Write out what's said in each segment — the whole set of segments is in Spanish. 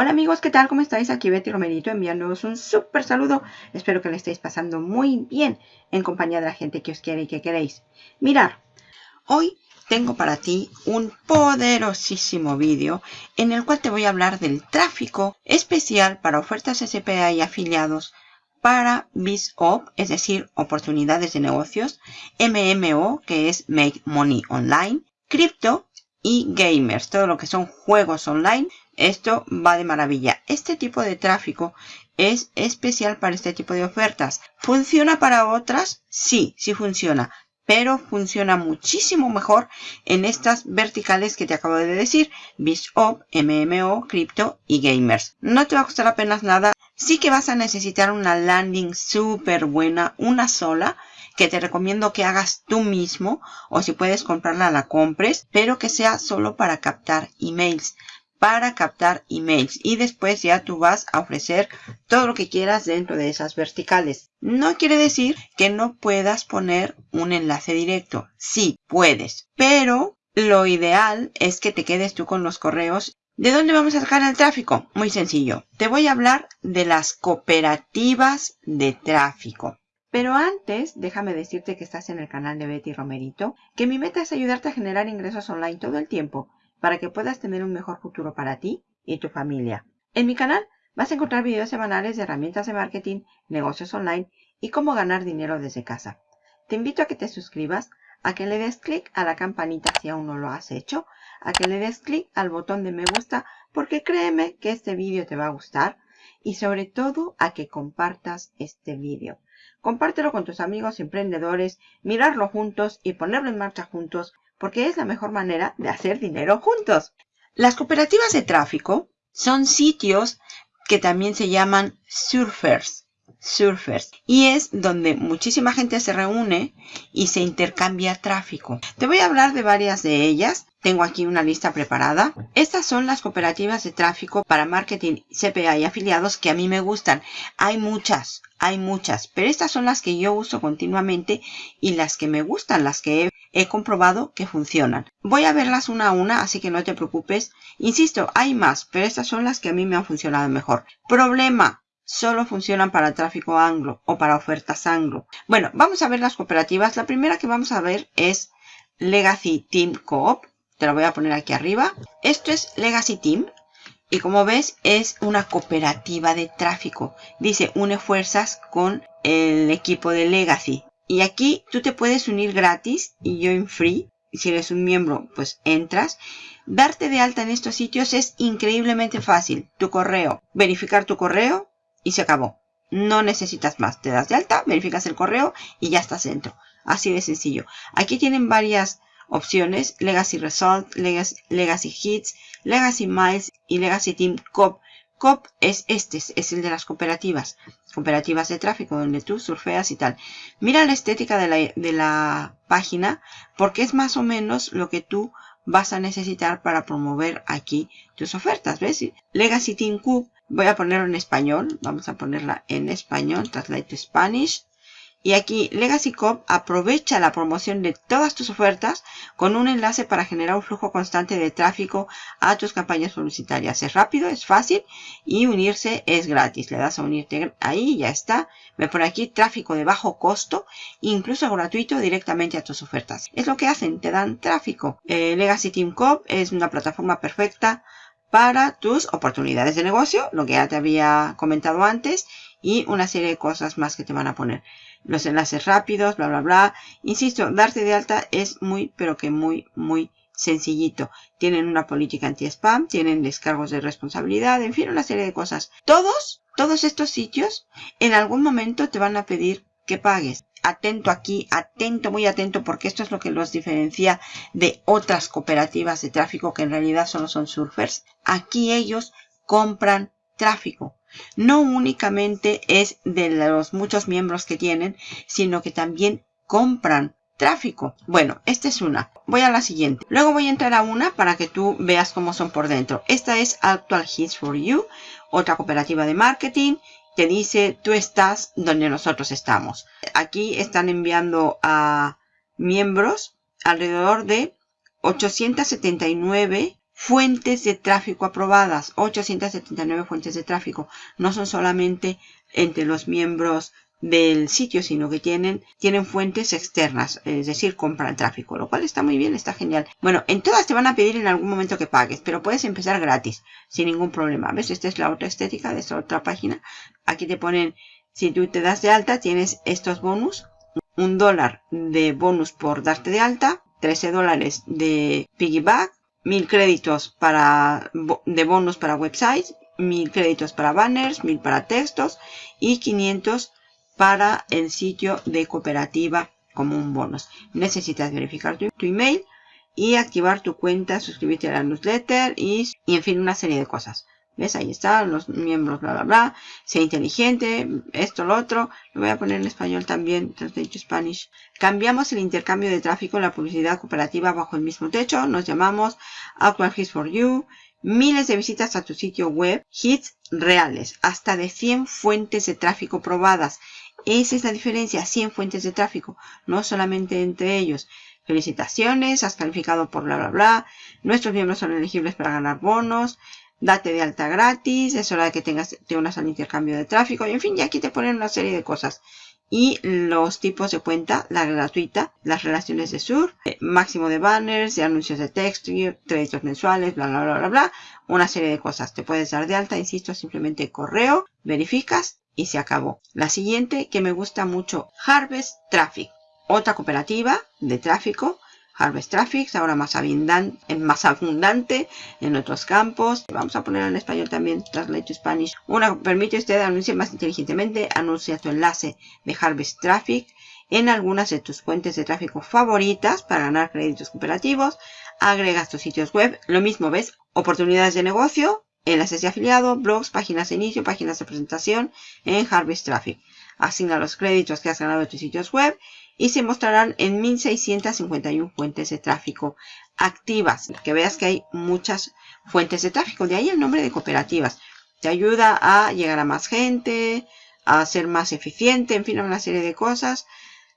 Hola amigos, ¿qué tal? ¿Cómo estáis? Aquí Betty Romerito enviándoos un súper saludo. Espero que le estéis pasando muy bien en compañía de la gente que os quiere y que queréis. Mirar, hoy tengo para ti un poderosísimo vídeo en el cual te voy a hablar del tráfico especial para ofertas SPA y afiliados para BizOp, es decir, oportunidades de negocios, MMO, que es Make Money Online, Crypto y Gamers, todo lo que son juegos online esto va de maravilla. Este tipo de tráfico es especial para este tipo de ofertas. ¿Funciona para otras? Sí, sí funciona. Pero funciona muchísimo mejor en estas verticales que te acabo de decir. BizOp, MMO, Crypto y Gamers. No te va a costar apenas nada. Sí que vas a necesitar una landing súper buena, una sola que te recomiendo que hagas tú mismo o si puedes comprarla la compres, pero que sea solo para captar emails para captar emails y después ya tú vas a ofrecer todo lo que quieras dentro de esas verticales. No quiere decir que no puedas poner un enlace directo. Sí, puedes, pero lo ideal es que te quedes tú con los correos. ¿De dónde vamos a sacar el tráfico? Muy sencillo. Te voy a hablar de las cooperativas de tráfico. Pero antes, déjame decirte que estás en el canal de Betty Romerito, que mi meta es ayudarte a generar ingresos online todo el tiempo para que puedas tener un mejor futuro para ti y tu familia. En mi canal vas a encontrar videos semanales de herramientas de marketing, negocios online y cómo ganar dinero desde casa. Te invito a que te suscribas, a que le des clic a la campanita si aún no lo has hecho, a que le des clic al botón de me gusta porque créeme que este vídeo te va a gustar y sobre todo a que compartas este vídeo. Compártelo con tus amigos emprendedores, mirarlo juntos y ponerlo en marcha juntos porque es la mejor manera de hacer dinero juntos. Las cooperativas de tráfico son sitios que también se llaman surfers. Surfers. Y es donde muchísima gente se reúne y se intercambia tráfico. Te voy a hablar de varias de ellas. Tengo aquí una lista preparada. Estas son las cooperativas de tráfico para marketing, CPA y afiliados que a mí me gustan. Hay muchas, hay muchas, pero estas son las que yo uso continuamente y las que me gustan, las que he he comprobado que funcionan. Voy a verlas una a una, así que no te preocupes. Insisto, hay más, pero estas son las que a mí me han funcionado mejor. Problema. Solo funcionan para tráfico anglo o para ofertas anglo. Bueno, vamos a ver las cooperativas. La primera que vamos a ver es Legacy Team Coop. Te lo voy a poner aquí arriba. Esto es Legacy Team. Y como ves, es una cooperativa de tráfico. Dice, une fuerzas con el equipo de Legacy. Y aquí tú te puedes unir gratis y yo en free. Si eres un miembro, pues entras. Darte de alta en estos sitios es increíblemente fácil. Tu correo, verificar tu correo y se acabó. No necesitas más. Te das de alta, verificas el correo y ya estás dentro. Así de sencillo. Aquí tienen varias opciones. Legacy Result, Legacy, Legacy Hits, Legacy Miles y Legacy Team Cop COP es este, es el de las cooperativas, cooperativas de tráfico, donde tú surfeas y tal. Mira la estética de la, de la página, porque es más o menos lo que tú vas a necesitar para promover aquí tus ofertas, ¿ves? Legacy Team Cube, voy a ponerlo en español, vamos a ponerla en español, translate to Spanish. Y aquí Legacy Cop aprovecha la promoción de todas tus ofertas con un enlace para generar un flujo constante de tráfico a tus campañas publicitarias. Es rápido, es fácil y unirse es gratis. Le das a unirte ahí ya está. Ve por aquí tráfico de bajo costo, incluso gratuito directamente a tus ofertas. Es lo que hacen, te dan tráfico. Eh, Legacy Team Cop es una plataforma perfecta para tus oportunidades de negocio, lo que ya te había comentado antes, y una serie de cosas más que te van a poner los enlaces rápidos, bla, bla, bla. Insisto, darte de alta es muy, pero que muy, muy sencillito. Tienen una política anti-spam, tienen descargos de responsabilidad, en fin, una serie de cosas. Todos, todos estos sitios, en algún momento te van a pedir que pagues. Atento aquí, atento, muy atento, porque esto es lo que los diferencia de otras cooperativas de tráfico que en realidad solo son surfers. Aquí ellos compran tráfico no únicamente es de los muchos miembros que tienen, sino que también compran tráfico. Bueno, esta es una. Voy a la siguiente. Luego voy a entrar a una para que tú veas cómo son por dentro. Esta es Actual Hits for You, otra cooperativa de marketing que dice tú estás donde nosotros estamos. Aquí están enviando a miembros alrededor de 879 fuentes de tráfico aprobadas, 879 fuentes de tráfico. No son solamente entre los miembros del sitio, sino que tienen, tienen fuentes externas, es decir, compran tráfico, lo cual está muy bien, está genial. Bueno, en todas te van a pedir en algún momento que pagues, pero puedes empezar gratis, sin ningún problema. ¿Ves? Esta es la otra estética de esta otra página. Aquí te ponen, si tú te das de alta, tienes estos bonus, un dólar de bonus por darte de alta, 13 dólares de piggyback, 1000 créditos para, de bonus para websites, 1000 créditos para banners, 1000 para textos y 500 para el sitio de cooperativa como un bonus. Necesitas verificar tu, email y activar tu cuenta, suscribirte a la newsletter y, y, en fin una serie de cosas. ¿Ves? Ahí están los miembros, bla, bla, bla. Sea inteligente, esto, lo otro. Lo voy a poner en español también, Spanish. Cambiamos el intercambio de tráfico en la publicidad cooperativa bajo el mismo techo. Nos llamamos Aqua Hits for You. Miles de visitas a tu sitio web. Hits reales. Hasta de 100 fuentes de tráfico probadas. Esa es la diferencia, 100 fuentes de tráfico, no solamente entre ellos. Felicitaciones, has calificado por bla bla bla. Nuestros miembros son elegibles para ganar bonos. Date de alta gratis, es hora de que tengas, te unas al intercambio de tráfico. Y en fin, ya aquí te ponen una serie de cosas. Y los tipos de cuenta, la gratuita, las relaciones de sur, eh, máximo de banners, de anuncios de texto, créditos mensuales, bla, bla, bla, bla, bla. Una serie de cosas. Te puedes dar de alta, insisto, simplemente correo, verificas y se acabó. La siguiente que me gusta mucho, Harvest Traffic. Otra cooperativa de tráfico. Harvest Traffic, ahora más abundante, más abundante en otros campos. Vamos a poner en español también, Translate to Spanish. Una permite usted anunciar más inteligentemente. Anuncia tu enlace de Harvest Traffic en algunas de tus fuentes de tráfico favoritas para ganar créditos cooperativos. Agregas tus sitios web. Lo mismo, ¿ves? Oportunidades de negocio enlaces de afiliado, blogs, páginas de inicio, páginas de presentación en Harvest Traffic. Asigna los créditos que has ganado de tus sitios web y se mostrarán en 1651 fuentes de tráfico activas. Que veas que hay muchas fuentes de tráfico. De ahí el nombre de cooperativas. Te ayuda a llegar a más gente, a ser más eficiente, en fin, una serie de cosas.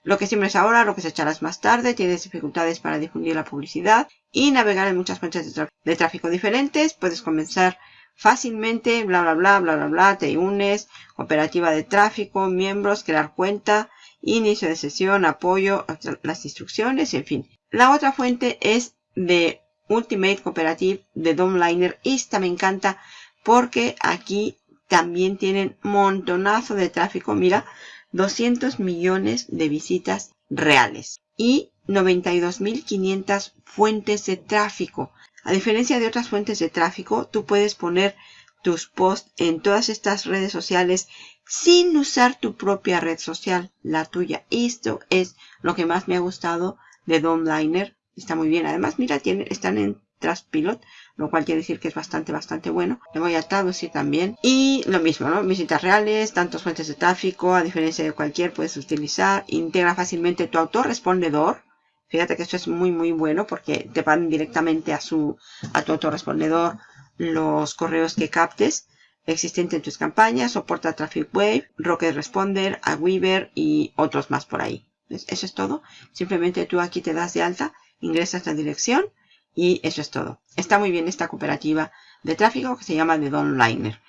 Lo que siempre es ahora, lo que se echarás más tarde, tienes dificultades para difundir la publicidad y navegar en muchas fuentes de, tráfico diferentes. Puedes comenzar fácilmente, bla, bla, bla, bla, bla, bla, te unes, operativa de tráfico, miembros, crear cuenta, inicio de sesión, apoyo, las instrucciones, en fin. La otra fuente es de Ultimate Cooperative de Domliner. Esta me encanta porque aquí también tienen montonazo de tráfico. Mira, 200 millones de visitas reales y 92.500 fuentes de tráfico. A diferencia de otras fuentes de tráfico, tú puedes poner tus posts en todas estas redes sociales sin usar tu propia red social, la tuya. Esto es lo que más me ha gustado de Domliner. Está muy bien. Además, mira, tiene, están en Traspilot, lo cual quiere decir que es bastante, bastante bueno. Le voy a traducir también. Y lo mismo, ¿no? Visitas reales, tantas fuentes de tráfico, a diferencia de cualquier, puedes utilizar. Integra fácilmente tu autorrespondedor Fíjate que esto es muy muy bueno porque te van directamente a su a tu autorrespondedor los correos que captes existentes en tus campañas, soporta Traffic Wave, Rocket Responder, Aweaver y otros más por ahí. Eso es todo. Simplemente tú aquí te das de alta, ingresas la dirección y eso es todo. Está muy bien esta cooperativa de tráfico que se llama The Donliner.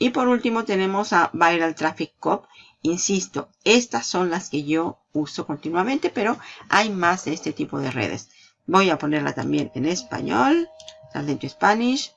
Y por último tenemos a Viral Traffic Cop. Insisto, estas son las que yo uso continuamente, pero hay más de este tipo de redes. Voy a ponerla también en español. Talento Spanish.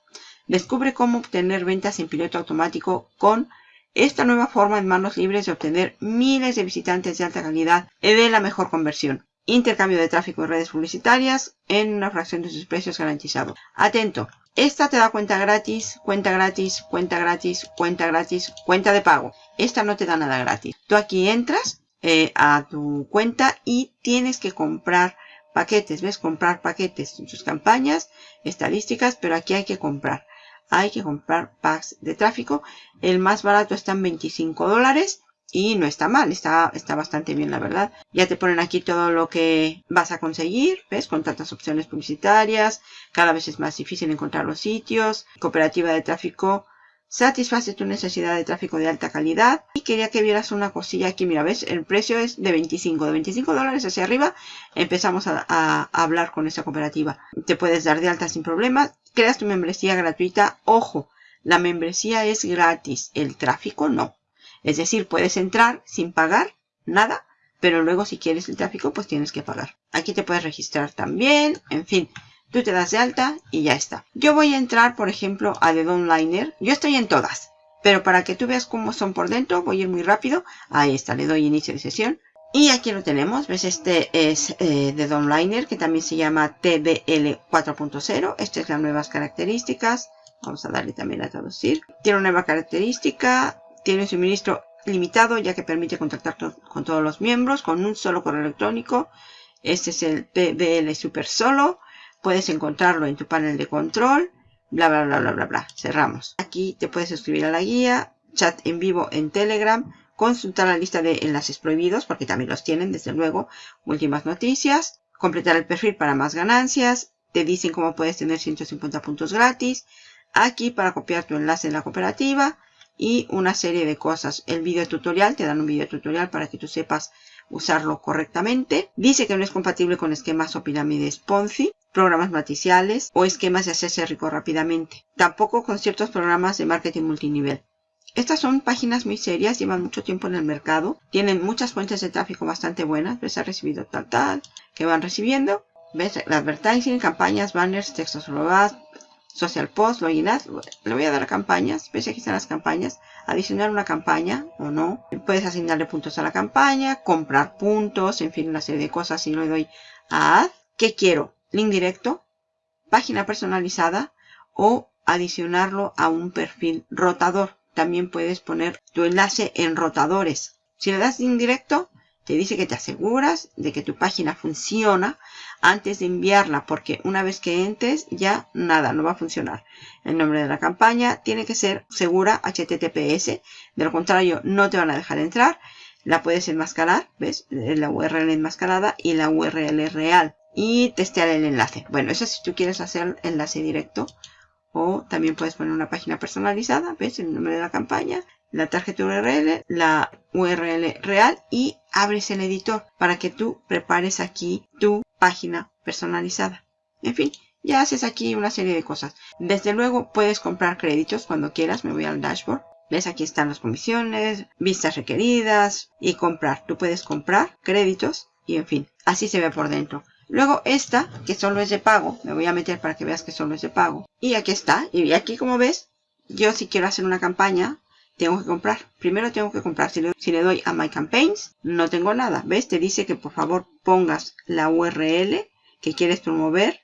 Descubre cómo obtener ventas en piloto automático con esta nueva forma en manos libres de obtener miles de visitantes de alta calidad y de la mejor conversión. Intercambio de tráfico en redes publicitarias en una fracción de sus precios garantizado. Atento, esta te da cuenta gratis, cuenta gratis, cuenta gratis, cuenta gratis, cuenta de pago. Esta no te da nada gratis. Tú aquí entras eh, a tu cuenta y tienes que comprar paquetes. ¿Ves? Comprar paquetes en sus campañas, estadísticas, pero aquí hay que comprar. Hay que comprar packs de tráfico. El más barato está en 25 dólares y no está mal, está, está bastante bien la verdad. Ya te ponen aquí todo lo que vas a conseguir, ¿ves? Con tantas opciones publicitarias, cada vez es más difícil encontrar los sitios. Cooperativa de tráfico satisface tu necesidad de tráfico de alta calidad. Y quería que vieras una cosilla aquí. Mira, ves, el precio es de 25. De 25 dólares hacia arriba empezamos a, a hablar con esa cooperativa. Te puedes dar de alta sin problemas. Creas tu membresía gratuita. Ojo, la membresía es gratis. El tráfico no. Es decir, puedes entrar sin pagar nada. Pero luego si quieres el tráfico, pues tienes que pagar. Aquí te puedes registrar también. En fin, Tú te das de alta y ya está. Yo voy a entrar, por ejemplo, a The Donliner. Yo estoy en todas. Pero para que tú veas cómo son por dentro, voy a ir muy rápido. Ahí está, le doy inicio de sesión. Y aquí lo tenemos, ves, este es eh, de Donliner, que también se llama TBL 4.0. Estas es las nuevas características. Vamos a darle también a traducir. Tiene una nueva característica, tiene suministro limitado, ya que permite contactar con todos los miembros con un solo correo electrónico. Este es el TBL Super Solo. Puedes encontrarlo en tu panel de control. Bla, bla, bla, bla, bla, bla. Cerramos. Aquí te puedes suscribir a la guía. Chat en vivo en Telegram. Consultar la lista de enlaces prohibidos, porque también los tienen, desde luego. Últimas noticias. Completar el perfil para más ganancias. Te dicen cómo puedes tener 150 puntos gratis. Aquí para copiar tu enlace en la cooperativa. Y una serie de cosas. El video tutorial, te dan un video tutorial para que tú sepas usarlo correctamente. Dice que no es compatible con esquemas o pirámides Ponzi programas maticiales o esquemas de hacerse rico rápidamente. Tampoco con ciertos programas de marketing multinivel. Estas son páginas muy serias, llevan mucho tiempo en el mercado, tienen muchas fuentes de tráfico bastante buenas, ves, ha recibido tal, tal, que van recibiendo, ves, advertising, campañas, banners, textos robados, social post, ads, le voy a dar a campañas, ves, aquí están las campañas, adicionar una campaña o no, puedes asignarle puntos a la campaña, comprar puntos, en fin, una serie de cosas, si le doy a ad, ¿qué quiero? link directo, página personalizada o adicionarlo a un perfil rotador. También puedes poner tu enlace en rotadores. Si le das link directo, te dice que te aseguras de que tu página funciona antes de enviarla, porque una vez que entres ya nada, no va a funcionar. El nombre de la campaña tiene que ser segura HTTPS, de lo contrario no te van a dejar entrar. La puedes enmascarar, ¿ves? La URL enmascarada y la URL real y testear el enlace. Bueno, eso si tú quieres hacer enlace directo o también puedes poner una página personalizada, ves el nombre de la campaña, la tarjeta URL, la URL real y abres el editor para que tú prepares aquí tu página personalizada. En fin, ya haces aquí una serie de cosas. Desde luego puedes comprar créditos cuando quieras. Me voy al dashboard. ¿Ves? Aquí están las comisiones, vistas requeridas y comprar. Tú puedes comprar créditos y en fin, así se ve por dentro. Luego esta, que solo es de pago, me voy a meter para que veas que solo es de pago. Y aquí está. Y aquí como ves, yo si quiero hacer una campaña, tengo que comprar. Primero tengo que comprar. Si le, doy a My Campaigns, no tengo nada. ¿Ves? Te dice que por favor pongas la URL que quieres promover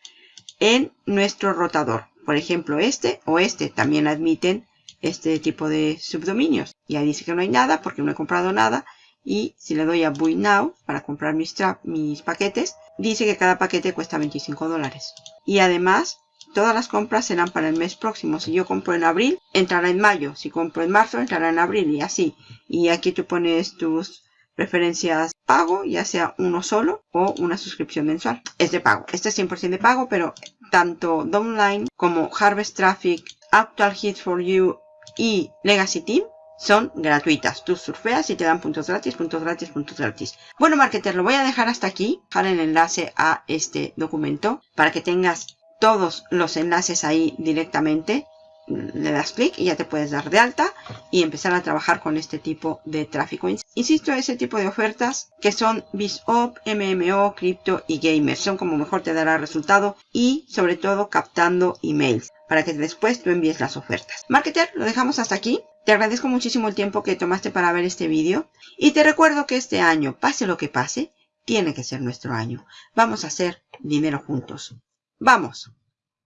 en nuestro rotador. Por ejemplo, este o este también admiten este tipo de subdominios. Y ahí dice que no hay nada porque no he comprado nada. Y si le doy a Buy Now para comprar mis, mis paquetes, dice que cada paquete cuesta 25 dólares. Y además, todas las compras serán para el mes próximo. Si yo compro en abril, entrará en mayo. Si compro en marzo, entrará en abril y así. Y aquí tú pones tus preferencias pago, ya sea uno solo o una suscripción mensual. Es de pago. Este es 100% de pago, pero tanto Downline como Harvest Traffic, Actual Hits for You y Legacy Team son gratuitas. Tú surfeas y te dan puntos gratis, puntos gratis, puntos gratis. Bueno, marketer, lo voy a dejar hasta aquí. Dejar el enlace a este documento para que tengas todos los enlaces ahí directamente. Le das clic y ya te puedes dar de alta y empezar a trabajar con este tipo de tráfico. Insisto, ese tipo de ofertas que son BizOp, MMO, Crypto y Gamers. Son como mejor te dará resultado y sobre todo captando emails para que después tú envíes las ofertas. Marketer, lo dejamos hasta aquí. Te agradezco muchísimo el tiempo que tomaste para ver este vídeo y te recuerdo que este año, pase lo que pase, tiene que ser nuestro año. Vamos a hacer dinero juntos. ¡Vamos!